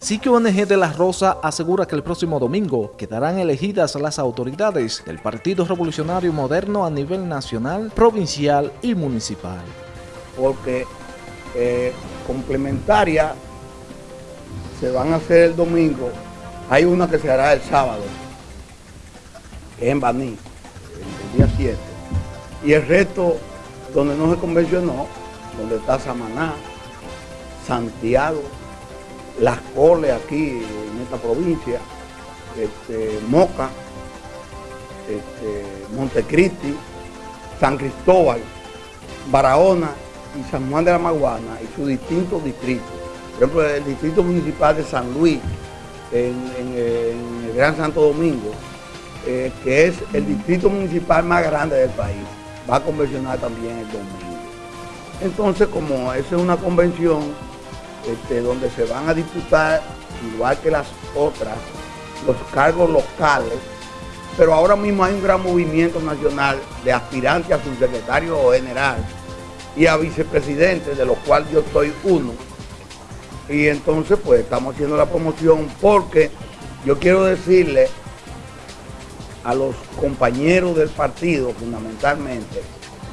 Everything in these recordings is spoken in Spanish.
Sitio ONG de La Rosa asegura que el próximo domingo quedarán elegidas las autoridades del Partido Revolucionario Moderno a nivel nacional, provincial y municipal. Porque eh, complementaria se van a hacer el domingo, hay una que se hará el sábado, en Baní, el día 7, y el resto donde no se convencionó, donde está Samaná, Santiago, Las Coles aquí en esta provincia, este, Moca, este, Montecristi, San Cristóbal, Barahona y San Juan de la Maguana y sus distintos distritos. Por ejemplo, el distrito municipal de San Luis, en, el Gran Santo Domingo, eh, que es el distrito municipal más grande del país, va a convencionar también el domingo. Entonces, como esa es una convención este, donde se van a disputar, igual que las otras, los cargos locales, pero ahora mismo hay un gran movimiento nacional de aspirantes a subsecretario general y a vicepresidente, de los cuales yo soy uno. Y entonces pues estamos haciendo la promoción porque yo quiero decirle a los compañeros del partido fundamentalmente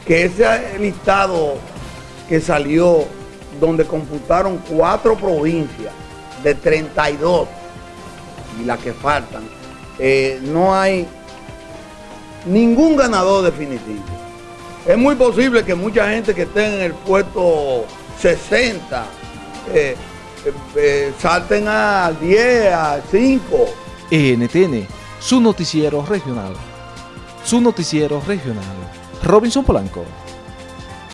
que ese listado que salió donde computaron cuatro provincias de 32 y las que faltan, eh, no hay ningún ganador definitivo. Es muy posible que mucha gente que esté en el puesto 60 eh, eh, salten a 10, a 5. NTN, su noticiero regional. Su noticiero regional. Robinson Polanco.